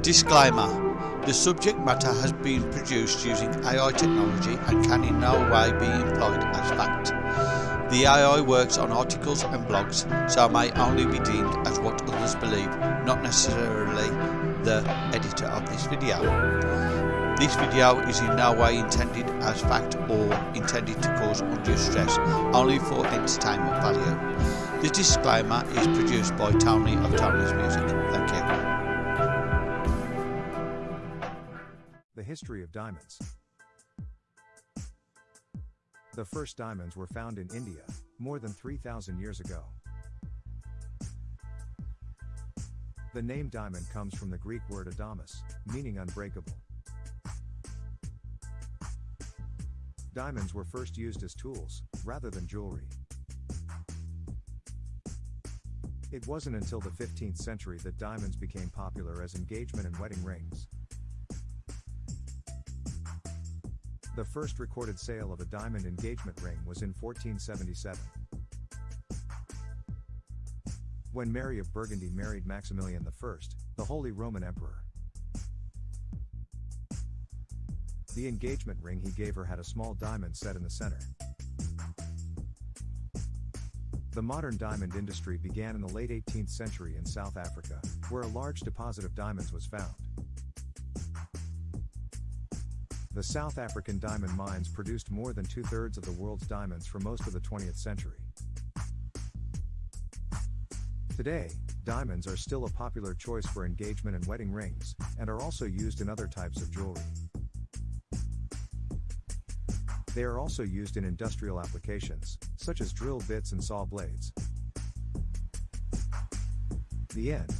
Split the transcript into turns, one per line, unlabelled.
Disclaimer The subject matter has been produced using AI technology and can in no way be employed as fact. The AI works on articles and blogs, so may only be deemed as what others believe, not necessarily the editor of this video. This video is in no way intended as fact or intended to cause undue stress, only for entertainment value. This disclaimer is produced by Tony of Tony's Music. Thank you.
The history of diamonds. The first diamonds were found in India, more than 3,000 years ago. The name diamond comes from the Greek word adamas, meaning unbreakable. Diamonds were first used as tools, rather than jewelry. It wasn't until the 15th century that diamonds became popular as engagement and wedding rings. The first recorded sale of a diamond engagement ring was in 1477. When Mary of Burgundy married Maximilian I, the Holy Roman Emperor. The engagement ring he gave her had a small diamond set in the center. The modern diamond industry began in the late 18th century in South Africa, where a large deposit of diamonds was found. The South African diamond mines produced more than two thirds of the world's diamonds for most of the 20th century. Today, diamonds are still a popular choice for engagement and wedding rings, and are also used in other types of jewelry. They are also used in industrial applications, such as drill bits and saw blades. The end.